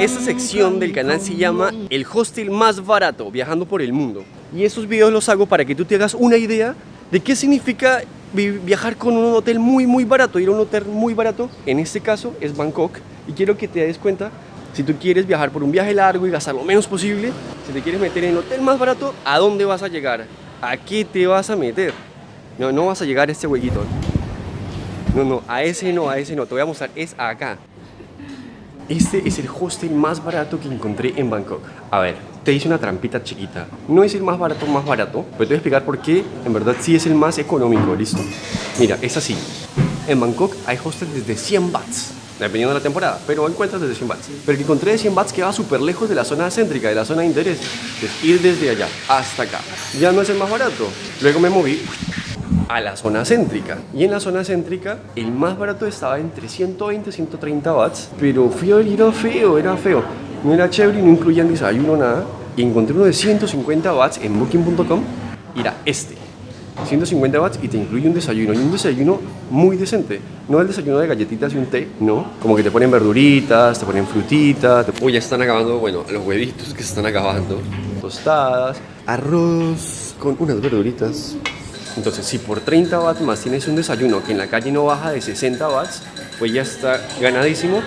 Esta sección del canal se llama El hostel más barato viajando por el mundo. Y estos videos los hago para que tú te hagas una idea de qué significa vi- viajar con un hotel muy muy barato, ir a un hotel muy barato, en este caso es Bangkok, y quiero que te des cuenta, si tú quieres viajar por un viaje largo y gastar lo menos posible, si te quieres meter en el hotel más barato, ¿a dónde vas a llegar? ¿A qué te vas a meter? No, no vas a llegar a este huequito. No, no, a ese no, a ese no, te voy a mostrar, es acá. Este es el hostel más barato que encontré en Bangkok. A ver, te hice una trampita chiquita. No es el más barato, más barato, pero te voy a explicar por qué en verdad sí es el más económico, ¿listo? Mira, es así. En Bangkok hay hostels desde 100 bahts, dependiendo de la temporada, pero encuentras desde 100 bahts. Pero el que encontré de 100 bahts queda súper lejos de la zona céntrica, de la zona de interés. Es ir desde allá hasta acá. Ya no es el más barato. Luego me moví a la zona céntrica. Y en la zona céntrica, el más barato estaba entre 120 y 130 watts. Pero y era feo, era feo. No era chévere no incluían desayuno, nada. Y encontré uno de 150 watts en booking.com. Y era este. 150 watts y te incluye un desayuno. Y un desayuno muy decente. No el desayuno de galletitas y un té, no. Como que te ponen verduritas, te ponen frutitas. Te... Uy, ya están acabando, bueno, los huevitos que se están acabando. Tostadas, arroz con unas verduritas. Entonces, si por 30 watts más tienes un desayuno que en la calle no baja de 60 watts, pues ya está ganadísimo.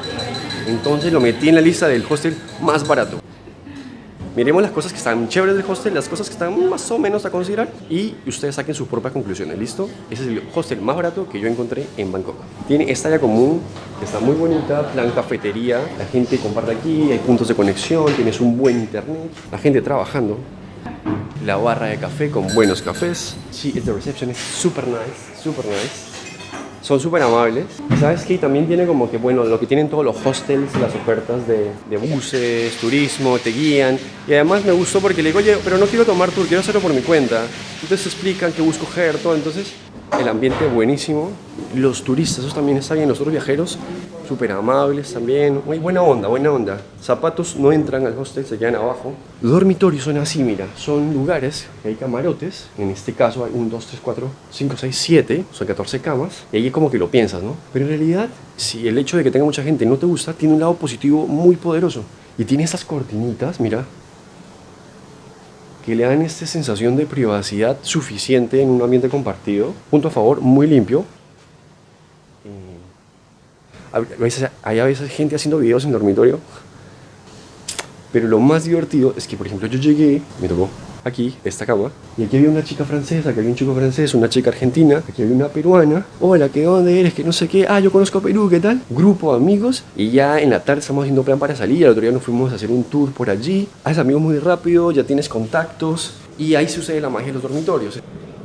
Entonces lo metí en la lista del hostel más barato. Miremos las cosas que están chéveres del hostel, las cosas que están más o menos a considerar y ustedes saquen sus propias conclusiones, ¿listo? Ese es el hostel más barato que yo encontré en Bangkok. Tiene esta área común, está muy bonita, plan cafetería, la gente comparte aquí, hay puntos de conexión, tienes un buen internet, la gente trabajando, la barra de café con buenos cafés. Sí, the reception es super nice, super nice. Son súper amables. Sabes que también tiene como que, bueno, lo que tienen todos los hostels, las ofertas de, buses, turismo, te guían. Y además me gustó porque le digo, oye, pero no quiero tomar tour, quiero hacerlo por mi cuenta. Entonces explican qué busco coger, todo. Entonces, el ambiente buenísimo. Los turistas, esos también están bien. Los otros viajeros, súper amables también. Muy buena onda, buena onda. Zapatos no entran al hostel, se quedan abajo. Dormitorios son así, mira. Son lugares, hay camarotes. En este caso hay 1, 2, 3, 4, 5, 6, 7. Son 14 camas. Y ahí como que lo piensas, ¿no? Pero en realidad, si el hecho de que tenga mucha gente no te gusta, tiene un lado positivo muy poderoso. Y tiene estas cortinitas, mira, que le dan esta sensación de privacidad suficiente en un ambiente compartido. Punto a favor, muy limpio. Hay a veces gente haciendo videos en dormitorio. Pero lo más divertido es que, por ejemplo, yo llegué, me tocó aquí, esta cama, y aquí había una chica francesa, aquí había un chico francés, una chica argentina, aquí había una peruana. Hola, ¿qué dónde eres? Que no sé qué. Ah, yo conozco a Perú, ¿qué tal? Grupo de amigos. Y ya en la tarde estamos haciendo plan para salir. El otro día nos fuimos a hacer un tour por allí. Haces amigos muy rápido, ya tienes contactos. Y ahí sucede la magia de los dormitorios.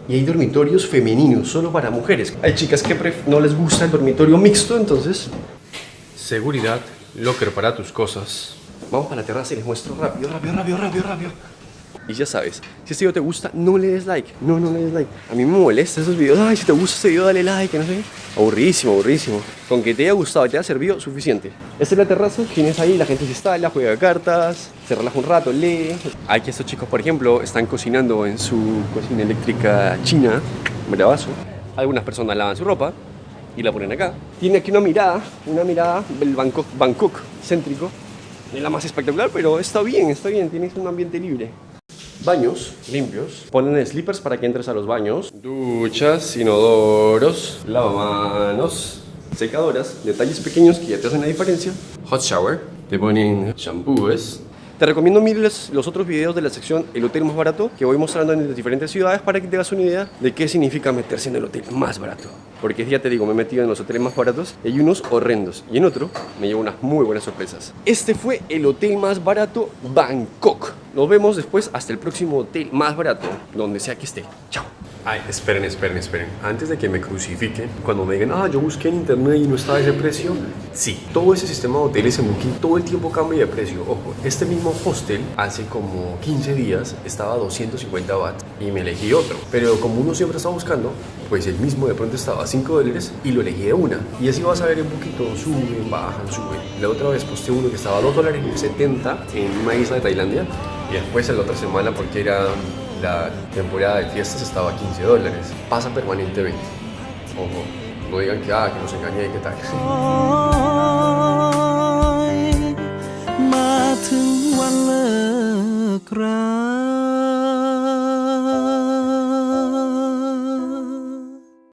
Y hay dormitorios femeninos, solo para mujeres. Hay chicas que no les gusta el dormitorio mixto, entonces... Seguridad, locker para tus cosas. Vamos para la terraza y les muestro rápido, rápido, rápido, rápido, rápido. Y ya sabes, si este video te gusta, no le des like. No, no le des like. A mí me molesta esos videos. Ay, si te gusta este video, dale like, no sé. Aburridísimo, aburridísimo. Con que te haya gustado y te haya servido, suficiente. Esta es la terraza, tienes ahí, la gente se instala, juega cartas, se relaja un rato, lee. Aquí estos chicos, por ejemplo, están cocinando en su cocina eléctrica china, bravazo. Algunas personas lavan su ropa y la ponen acá. Tiene aquí una mirada, una mirada del Bangkok, Bangkok céntrico. Es la más espectacular, pero está bien, está bien, tienes un ambiente libre. Baños limpios. Ponen slippers para que entres a los baños. Duchas, inodoros, lavamanos, secadoras, detalles pequeños que ya te hacen la diferencia. Hot shower. Te ponen shampoos. Te recomiendo mires los otros videos de la sección El hotel más barato que voy mostrando en las diferentes ciudades para que te hagas una idea de qué significa meterse en el hotel más barato. Porque ya te digo, me he metido en los hoteles más baratos y hay unos horrendos y en otro me llevo unas muy buenas sorpresas. Este fue el hotel más barato Bangkok. Nos vemos después hasta el próximo hotel más barato, donde sea que esté. Chao. Ay, esperen, esperen, esperen. Antes de que me crucifiquen, cuando me digan, ah, yo busqué en internet y no estaba ese precio, sí, todo ese sistema de hoteles en Booking todo el tiempo cambia de precio. Ojo, este mismo hostel hace como 15 días estaba a 250 watts y me elegí otro. Pero como uno siempre está buscando, pues el mismo de pronto estaba a 5 dólares y lo elegí de una. Y así vas a ver Booking todo suben, bajan, suben. La otra vez posté uno que estaba a 2 dólares y 70 en una isla de Tailandia y después la otra semana porque era la temporada de fiestas estaba a 15 dólares. Pasa permanentemente. Ojo, no digan que, ah, que nos engañé, ¿qué tal?